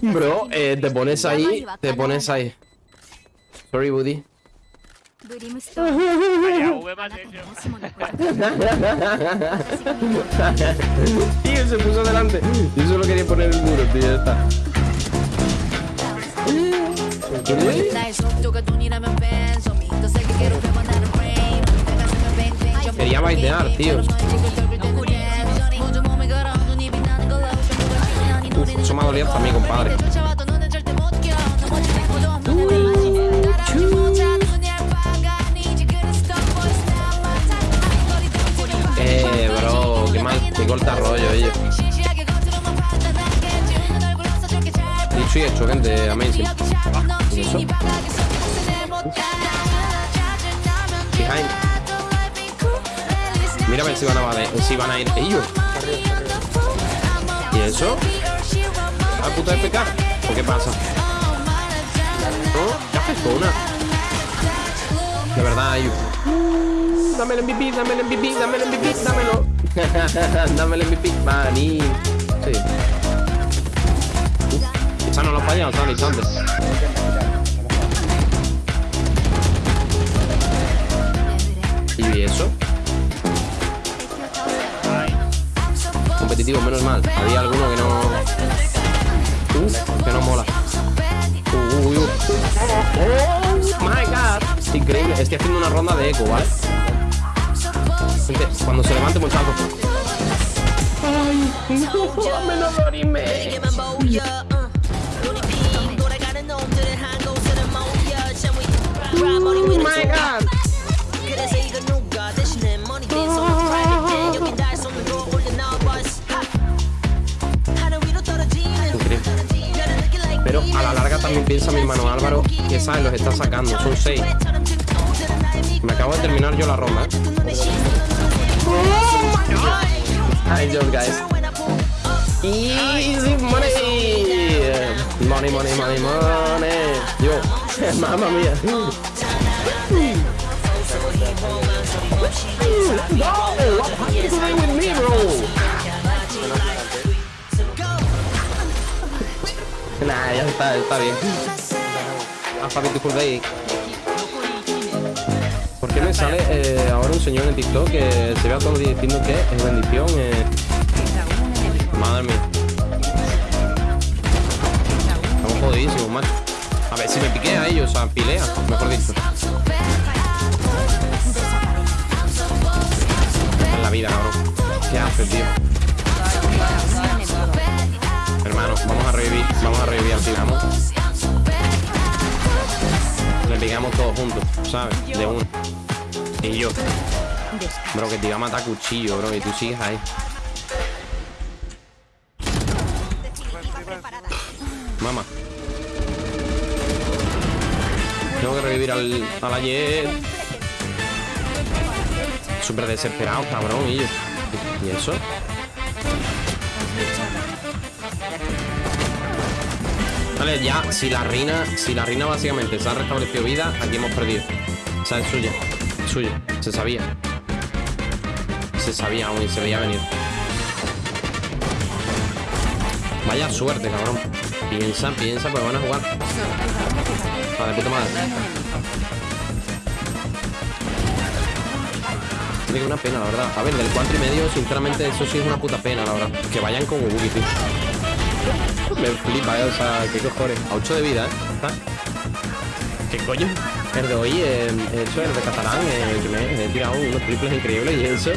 Bro, eh, te pones ahí, te pones ahí. Sorry, Woody. Tío, se puso delante. Yo solo quería poner el muro, tío, está. Quería baitear, tío. Eso me ha dolido hasta a mí, compadre. Eh, bro, qué mal, qué corta rollo, oye. Dicho y hecho, gente, amazing. ¿Y eso? Behind. Mira a ver si van a, si van a ir ellos. ¿Y eso? ¿A puta de pecar? ¿O qué pasa? ¿No? ¿Qué haces con una? De verdad, ellos. Dame el MVP, dame el MVP, dame el MVP, dámelo. dame el MVP, maní. Sí. Esa no lo ha fallado, está instante. ¿Y eso? Competitivo, menos mal. Había alguno que no. Que no mola. Uy, uy. Oh my god. Increíble. Estoy haciendo una ronda de eco, ¿vale? Cuando se levante, muchacho. Ay, no, me también piensa mi hermano Álvaro, que sabe, los está sacando, son 6. Me acabo de terminar yo la ronda. I joke, guys. Easy money. Money, money, money, money. Yo, mamma mía. No, what with me, bro? Nah, ya está, está bien. Alphabet Day. ¿Por qué me sale eh, ahora un señor en TikTok que se vea todos los diciendo que es bendición? Eh... Madre mía. Estamos jodidísimos, macho. A ver si me piqué a ellos, a pilea, mejor dicho. En la vida, cabrón. ¿Qué haces, tío? Le pegamos todos juntos, ¿sabes? De uno. Y yo. Bro, que te iba a matar cuchillo, bro, y tú sigues ahí. Mamá. Tengo que revivir al, al ayer. Súper desesperado, cabrón, y yo. ¿Y eso? Vale, ya, si la reina, si la reina básicamente se ha restablecido vida, aquí hemos perdido. O sea, es suya, suya, se sabía. Se sabía aún y se veía venir. Vaya suerte, cabrón. Piensa, piensa, pues van a jugar. Vale, puta madre. Una pena, la verdad. A ver, del 4 y medio, sinceramente, eso sí es una puta pena, la verdad. Que vayan con Ubuki, tío. Me flipa, eh, o sea, qué cojones. A 8 de vida, ¿eh? ¿Qué coño? El de hoy, eh, he hecho el de catalán, eh, que me he tirado unos triples increíbles y eso.